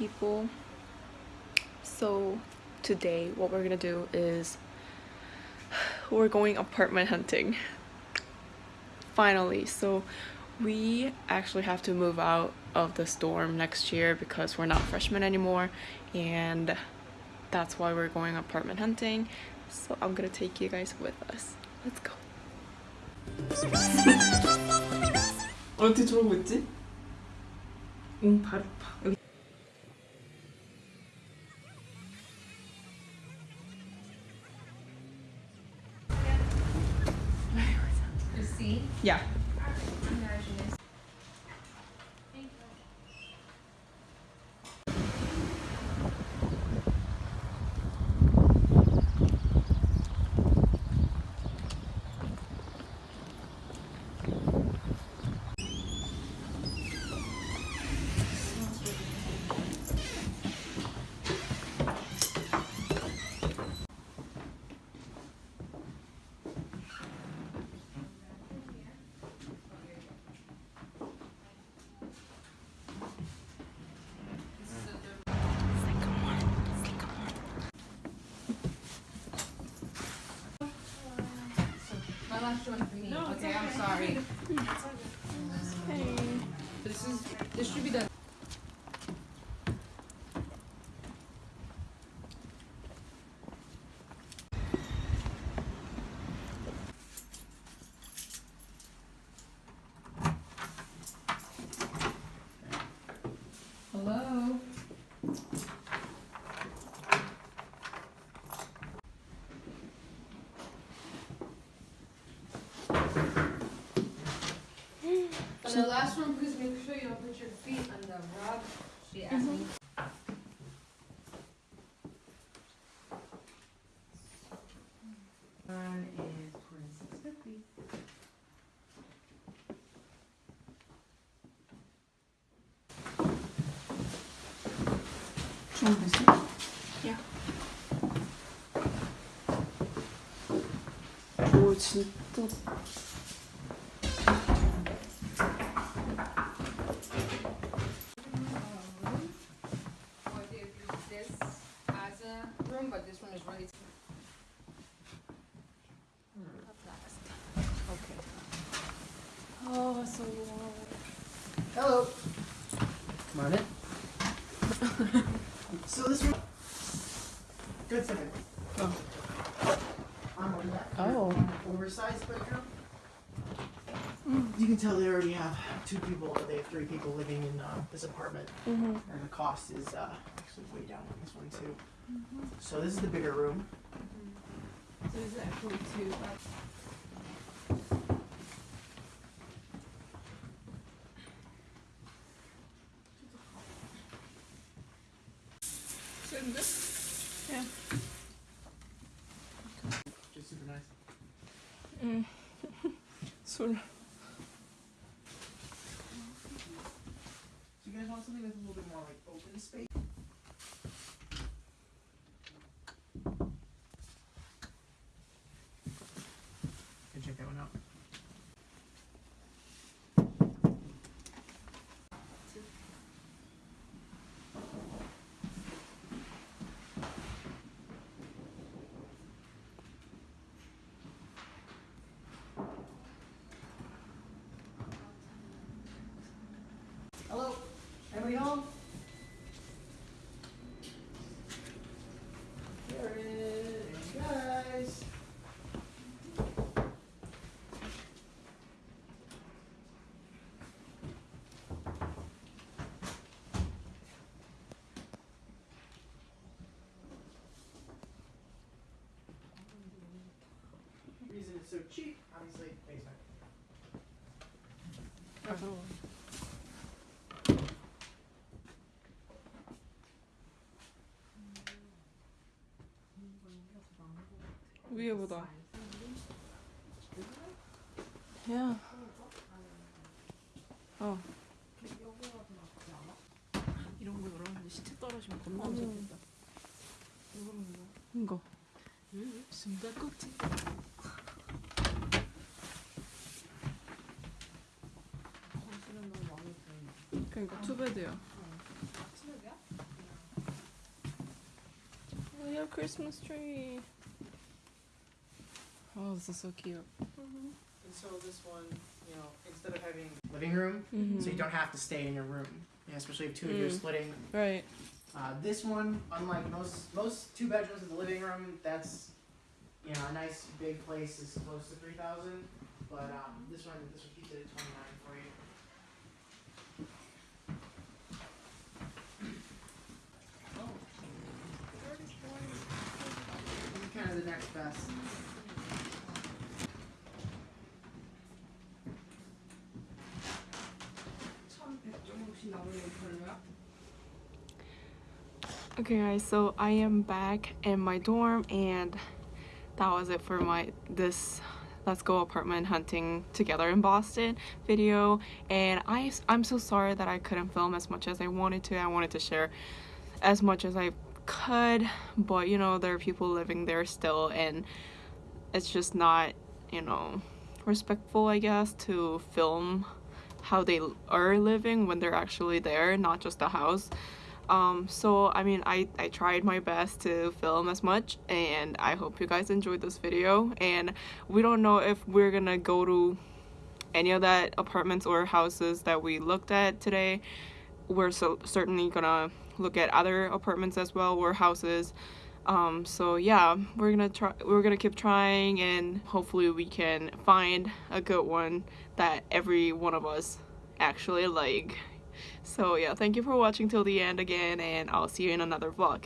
people. So today what we're gonna do is we're going apartment hunting. Finally. So we actually have to move out of the storm next year because we're not freshmen anymore and that's why we're going apartment hunting. So I'm gonna take you guys with us. Let's go. 어떻게 저러고 있지? 응 바로 봐 여기 Yeah. Last joint for me. okay, I'm sorry. Hey. This is this should be done. Hello. On the last one, please make sure you don't put your feet on the rug. She asked me. One is twenty-six fifty. Yeah. Очень тут room, but this one is really. Oh so long. Hello. Come on in. so this room. Good second. Oh. On the left. Oh. Oversized bedroom. You can tell they already have two people, or they have three people living in uh, this apartment. Mm-hmm. And the cost is uh, actually way down on this one too. So this is the bigger room. So this is actually two. So this, Yeah. Just super nice. 음. 술. So you guys want something that's a little bit more like open space? Can check that one out. So cheap, obviously, basement. 위에 보다. 야. 어. 이런 거 열었는데 시체 떨어지면 겁나 무섭겠다 이거. 숨바꼭질 그러니까 투베드야. 치료야? we have Christmas tree. Oh, this is so cute. And so this one, you know, instead of having living room, so you don't have to stay in your room. Yeah, especially if two of you are Mm. splitting. Right. Uh, this one, unlike most most two bedrooms with the living room, that's you know a nice big place is close to three thousand. But um, this one this one keeps it at twenty nine Best. Okay, guys, so I am back in my dorm, and that was it for my this Let's Go Apartment Hunting Together in Boston video. And I, I'm so sorry that I couldn't film as much as I wanted to. I wanted to share as much as I could, but you know, there are people living there still, and it's just not, you know, respectful, I guess, to film how they are living when they're actually there, not just the house. Um, so I mean, I, I tried my best to film as much and I hope you guys enjoyed this video and we don't know if we're gonna go to any of that apartments or houses that we looked at today. We're so certainly gonna look at other apartments as well or houses. Um, so yeah, we're gonna try we're gonna keep trying and hopefully we can find a good one that every one of us actually like. So yeah, thank you for watching till the end again and I'll see you in another vlog.